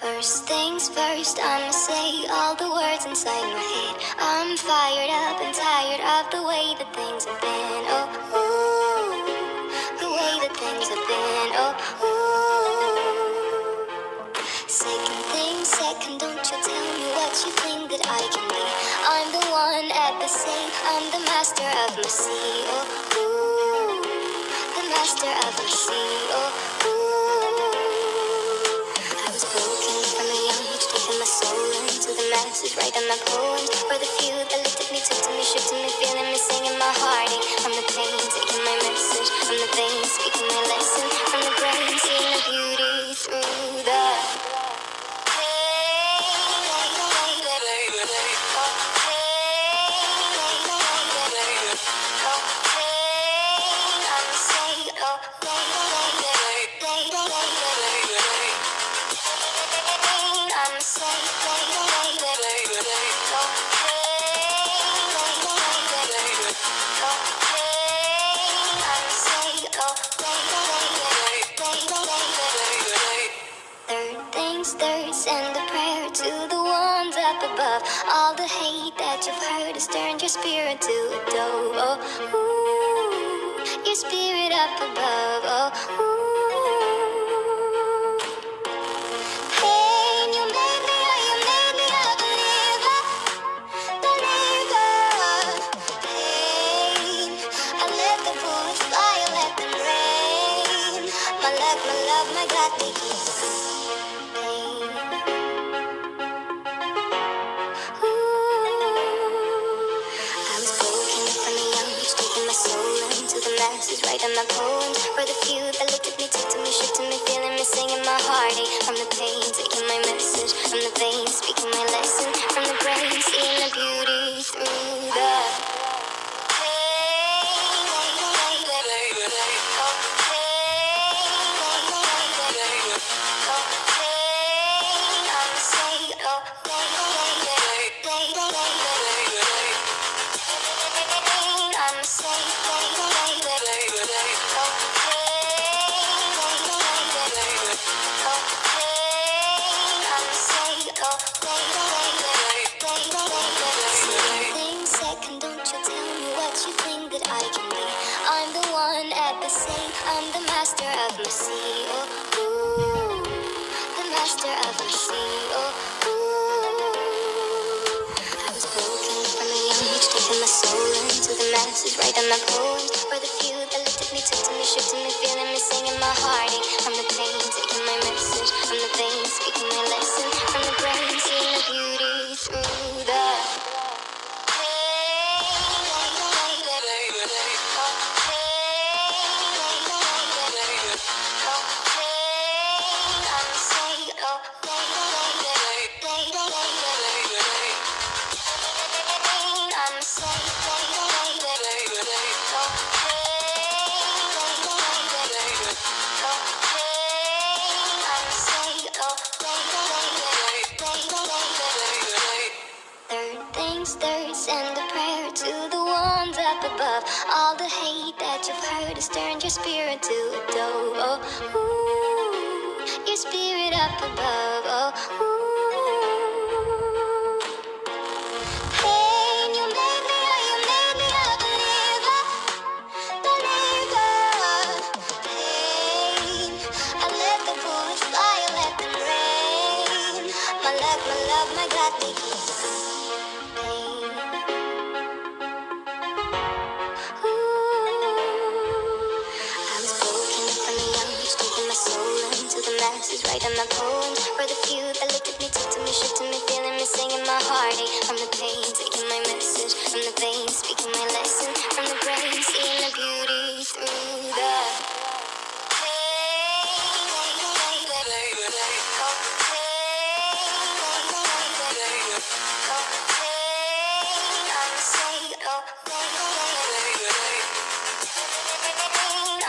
First things first, I'ma say all the words inside my head. I'm fired up and tired of the way that things have been. Oh, ooh, the way that things have been. Oh, ooh. Second thing, second, don't you tell me what you think that I can be. I'm the one at the same, I'm the master of my sea. Oh, ooh, the master of my sea. Writing my poems for the few that looked at me, took to me, shook to me, feeling me, singing Third, send a prayer to the ones up above. All the hate that you've heard has turned your spirit to a dove. Oh, ooh, your spirit up above. Oh, ooh. Pain, you made me, oh, you the masses, writing my poems for the few that looked at me, took to me, shook to me, feeling me, singing my heartache from the pain, taking my message from the veins, speaking my lesson from the brain, seeing the beauty through the Thing I can be. I'm the one at the same, I'm the master of my sea. Oh, ooh, the master of my sea. Oh, ooh. I was broken from a young age, taking my soul into the masses, writing my poems for the few that looked at me, took to me, shook to me, feeling me, singing Third, send a prayer to the ones up above. All the hate that you've heard has turned your spirit to a dove. Oh, ooh, your spirit up above. Oh, ooh. Pain, you made me, oh, you masses, writing my poems for the few that looked at me, took to me, shook to me, feeling me, singing my heartache from the pain, taking my message from the veins, speaking my lesson from the brain, seeing the beauty through the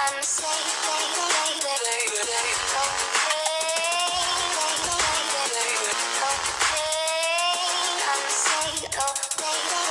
I'm safe. little baby